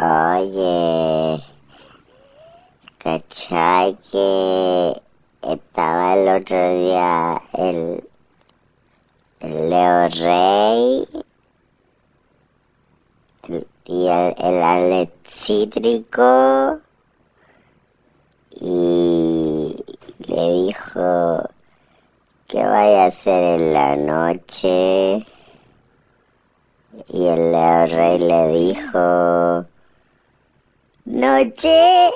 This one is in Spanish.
Oye, ¿cachai que estaba el otro día el, Leo Rey y el, el Alex Cítrico. Y le dijo que vaya a hacer en la noche y el Leo Rey le dijo noche